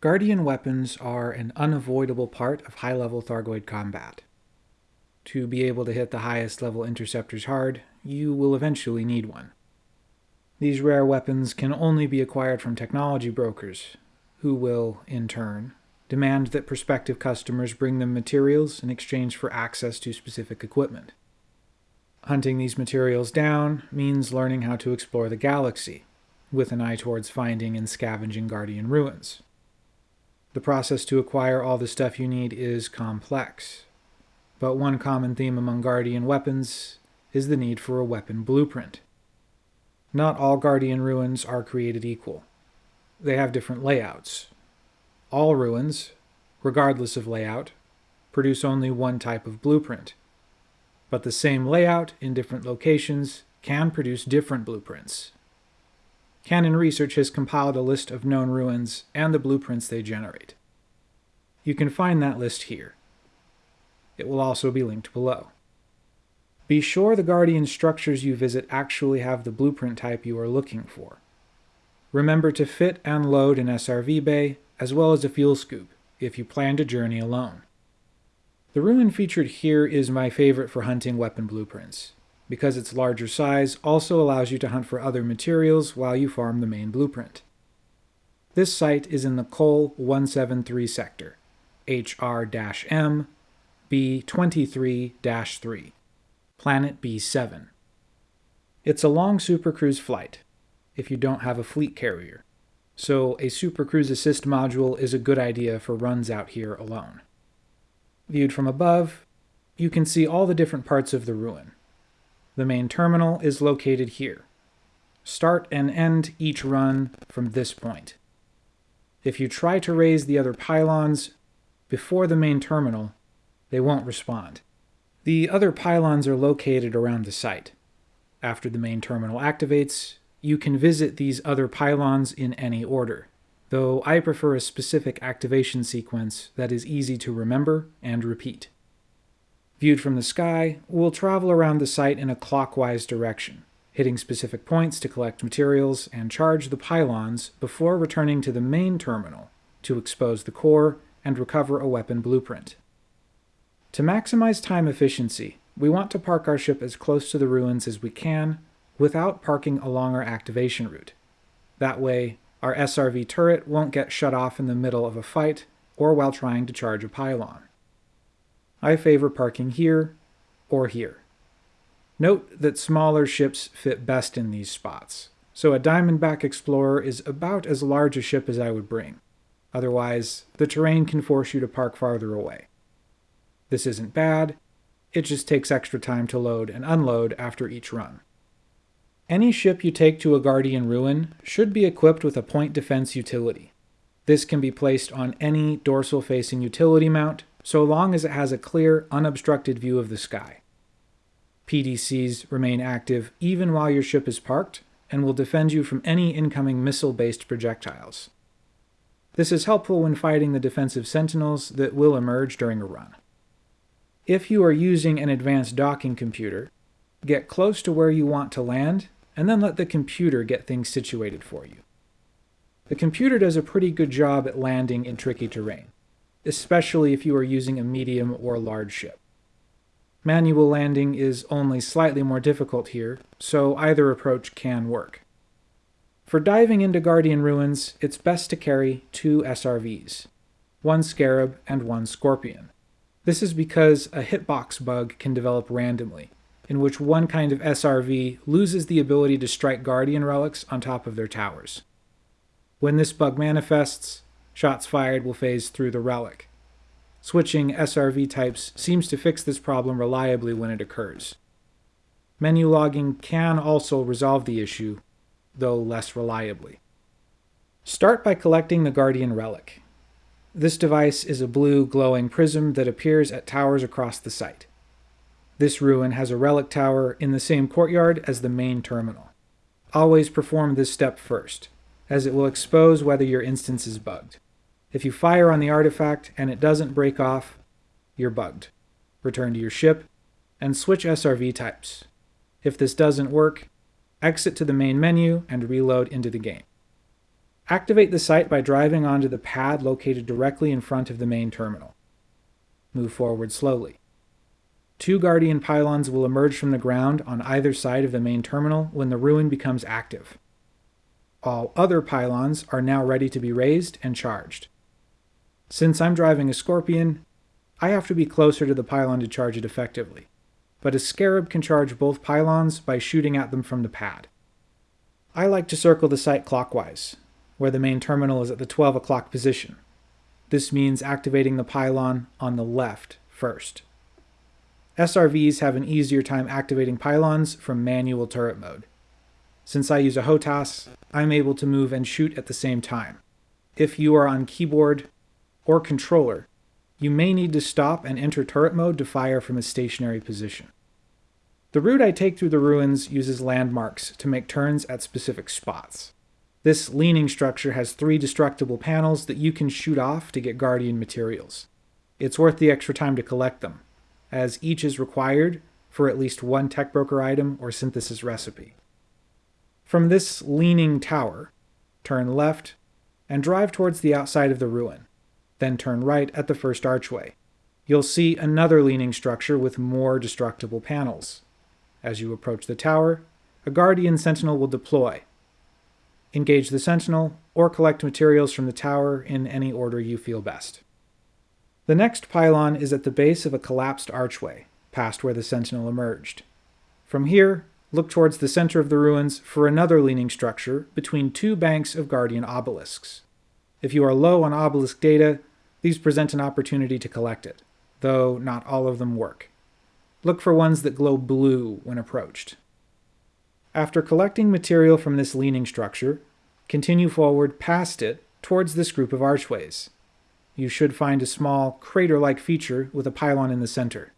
Guardian weapons are an unavoidable part of high-level Thargoid combat. To be able to hit the highest level interceptors hard, you will eventually need one. These rare weapons can only be acquired from technology brokers, who will, in turn, demand that prospective customers bring them materials in exchange for access to specific equipment. Hunting these materials down means learning how to explore the galaxy, with an eye towards finding and scavenging Guardian ruins. The process to acquire all the stuff you need is complex, but one common theme among Guardian weapons is the need for a weapon blueprint. Not all Guardian ruins are created equal. They have different layouts. All ruins, regardless of layout, produce only one type of blueprint. But the same layout in different locations can produce different blueprints. Canonn Research has compiled a list of known ruins and the blueprints they generate. You can find that list here. It will also be linked below. Be sure the Guardian structures you visit actually have the blueprint type you are looking for. Remember to fit and load an SRV bay, as well as a fuel scoop, if you plan to journey alone. The ruin featured here is my favorite for hunting weapon blueprints because its larger size also allows you to hunt for other materials while you farm the main blueprint. This site is in the Col 173 sector, HR-M, B23-3, Planet B7. It's a long supercruise flight, if you don't have a fleet carrier, so a supercruise assist module is a good idea for runs out here alone. Viewed from above, you can see all the different parts of the ruin, the main terminal is located here. Start and end each run from this point. If you try to raise the other pylons before the main terminal, they won't respond. The other pylons are located around the site. After the main terminal activates, you can visit these other pylons in any order, though I prefer a specific activation sequence that is easy to remember and repeat. Viewed from the sky, we'll travel around the site in a clockwise direction, hitting specific points to collect materials and charge the pylons before returning to the main terminal to expose the core and recover a weapon blueprint. To maximize time efficiency, we want to park our ship as close to the ruins as we can without parking along our activation route. That way, our SRV turret won't get shut off in the middle of a fight or while trying to charge a pylon. I favor parking here or here. Note that smaller ships fit best in these spots, so a Diamondback Explorer is about as large a ship as I would bring. Otherwise, the terrain can force you to park farther away. This isn't bad, it just takes extra time to load and unload after each run. Any ship you take to a Guardian Ruin should be equipped with a point defense utility. This can be placed on any dorsal-facing utility mount so long as it has a clear, unobstructed view of the sky. PDCs remain active even while your ship is parked and will defend you from any incoming missile-based projectiles. This is helpful when fighting the defensive sentinels that will emerge during a run. If you are using an advanced docking computer, get close to where you want to land and then let the computer get things situated for you. The computer does a pretty good job at landing in tricky terrain especially if you are using a medium or large ship. Manual landing is only slightly more difficult here, so either approach can work. For diving into Guardian Ruins, it's best to carry two SRVs, one Scarab and one Scorpion. This is because a hitbox bug can develop randomly, in which one kind of SRV loses the ability to strike Guardian relics on top of their towers. When this bug manifests, Shots fired will phase through the relic. Switching SRV types seems to fix this problem reliably when it occurs. Menu logging can also resolve the issue, though less reliably. Start by collecting the Guardian Relic. This device is a blue glowing prism that appears at towers across the site. This ruin has a relic tower in the same courtyard as the main terminal. Always perform this step first, as it will expose whether your instance is bugged. If you fire on the artifact and it doesn't break off, you're bugged. Return to your ship and switch SRV types. If this doesn't work, exit to the main menu and reload into the game. Activate the site by driving onto the pad located directly in front of the main terminal. Move forward slowly. Two Guardian pylons will emerge from the ground on either side of the main terminal when the ruin becomes active. All other pylons are now ready to be raised and charged. Since I'm driving a Scorpion, I have to be closer to the pylon to charge it effectively, but a Scarab can charge both pylons by shooting at them from the pad. I like to circle the site clockwise, where the main terminal is at the 12 o'clock position. This means activating the pylon on the left first. SRVs have an easier time activating pylons from manual turret mode. Since I use a HOTAS, I'm able to move and shoot at the same time. If you are on keyboard or controller, you may need to stop and enter turret mode to fire from a stationary position. The route I take through the ruins uses landmarks to make turns at specific spots. This leaning structure has three destructible panels that you can shoot off to get Guardian materials. It's worth the extra time to collect them, as each is required for at least one tech broker item or synthesis recipe. From this leaning tower, turn left and drive towards the outside of the ruin, then turn right at the first archway. You'll see another leaning structure with more destructible panels. As you approach the tower, a Guardian Sentinel will deploy. Engage the Sentinel, or collect materials from the tower in any order you feel best. The next pylon is at the base of a collapsed archway, past where the sentinel emerged. From here, look towards the center of the ruins for another leaning structure between two banks of guardian obelisks. If you are low on obelisk data, these present an opportunity to collect it, though not all of them work. Look for ones that glow blue when approached. After collecting material from this leaning structure, continue forward past it towards this group of archways you should find a small crater-like feature with a pylon in the center.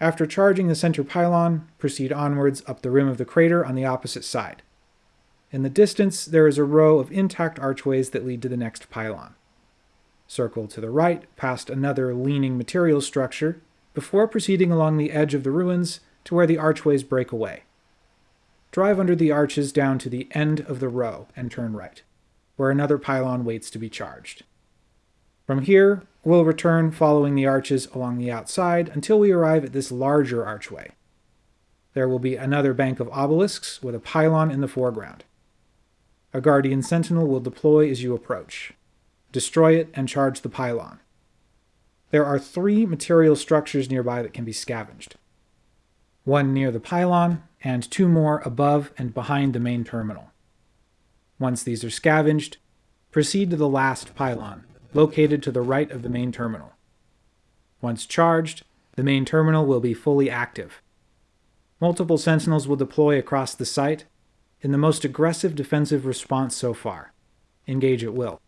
After charging the center pylon, proceed onwards up the rim of the crater on the opposite side. In the distance, there is a row of intact archways that lead to the next pylon. Circle to the right past another leaning material structure before proceeding along the edge of the ruins to where the archways break away. Drive under the arches down to the end of the row and turn right, where another pylon waits to be charged. From here, we'll return following the arches along the outside until we arrive at this larger archway. There will be another bank of obelisks with a pylon in the foreground. A Guardian Sentinel will deploy as you approach. Destroy it and charge the pylon. There are three material structures nearby that can be scavenged. One near the pylon, and two more above and behind the main terminal. Once these are scavenged, proceed to the last pylon, located to the right of the main terminal. Once charged, the main terminal will be fully active. Multiple sentinels will deploy across the site in the most aggressive defensive response so far. Engage at will.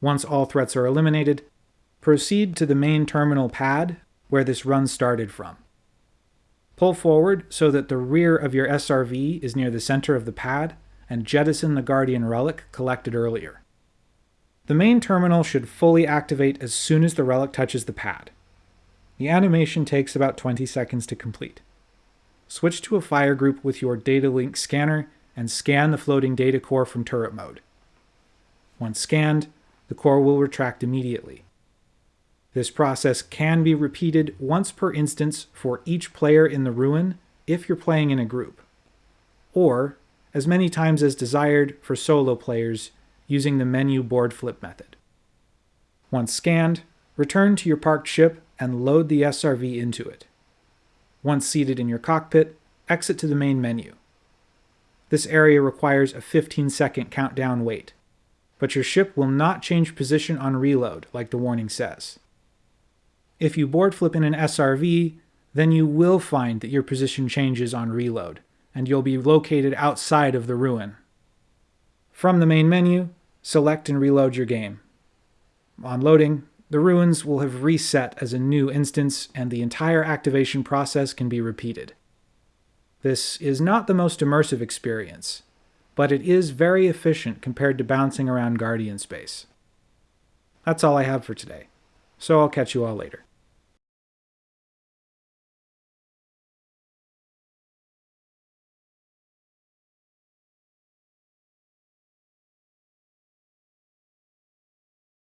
Once all threats are eliminated, proceed to the main terminal pad where this run started from. Pull forward so that the rear of your SRV is near the center of the pad and jettison the Guardian Relic collected earlier. The main terminal should fully activate as soon as the relic touches the pad. The animation takes about 20 seconds to complete. Switch to a fire group with your data link scanner and scan the floating data core from turret mode. Once scanned, the core will retract immediately. This process can be repeated once per instance for each player in the ruin if you're playing in a group, or as many times as desired for solo players using the menu board flip method. Once scanned, return to your parked ship and load the SRV into it. Once seated in your cockpit, exit to the main menu. This area requires a 15 second countdown wait, but your ship will not change position on reload like the warning says. If you board flip in an SRV, then you will find that your position changes on reload, and you'll be located outside of the ruin. From the main menu, select and reload your game. On loading, the ruins will have reset as a new instance and the entire activation process can be repeated. This is not the most immersive experience, but it is very efficient compared to bouncing around Guardian space. That's all I have for today, so I'll catch you all later.